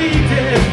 dirty,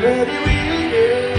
dirty, dirty, dirty,